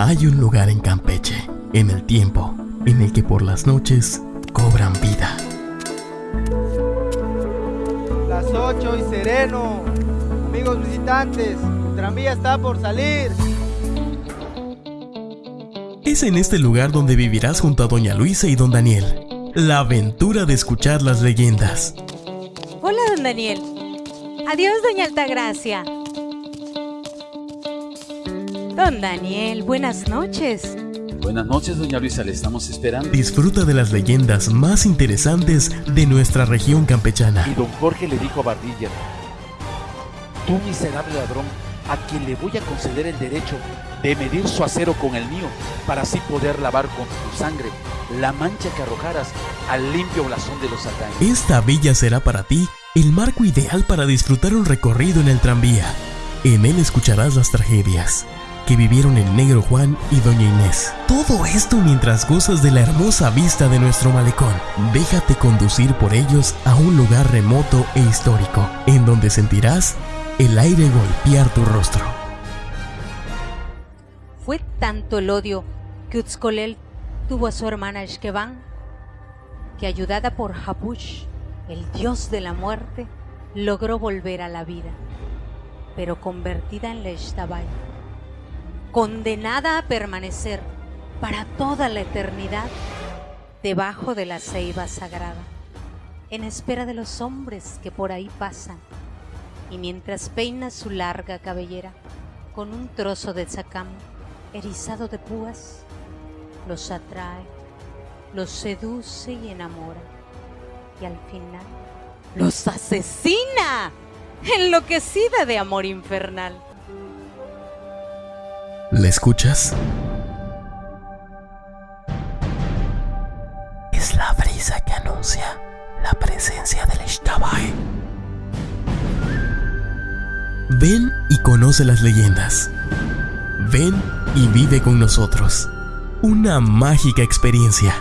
Hay un lugar en Campeche, en el tiempo, en el que por las noches cobran vida. Las 8 y sereno. Amigos visitantes, el tranvía está por salir. Es en este lugar donde vivirás junto a Doña Luisa y Don Daniel. La aventura de escuchar las leyendas. Hola, don Daniel. Adiós, doña Altagracia. Don Daniel, buenas noches. Buenas noches, doña Luisa, le estamos esperando. Disfruta de las leyendas más interesantes de nuestra región campechana. Y don Jorge le dijo a Bardilla, tú miserable ladrón, a quien le voy a conceder el derecho de medir su acero con el mío, para así poder lavar con tu sangre la mancha que arrojaras al limpio blasón de los satanes. Esta villa será para ti el marco ideal para disfrutar un recorrido en el tranvía. En él escucharás las tragedias que vivieron el negro Juan y doña Inés. Todo esto mientras gozas de la hermosa vista de nuestro malecón. Déjate conducir por ellos a un lugar remoto e histórico, en donde sentirás el aire golpear tu rostro. Fue tanto el odio que Utzcolel tuvo a su hermana Eshkeban, que ayudada por Hapush, el dios de la muerte, logró volver a la vida, pero convertida en Leshtabai, condenada a permanecer para toda la eternidad debajo de la ceiba sagrada, en espera de los hombres que por ahí pasan, y mientras peina su larga cabellera con un trozo de zacam erizado de púas, los atrae, los seduce y enamora, y al final los asesina, enloquecida de amor infernal. ¿Le escuchas? Es la brisa que anuncia la presencia del Ishtabai. Ven y conoce las leyendas. Ven y vive con nosotros. Una mágica experiencia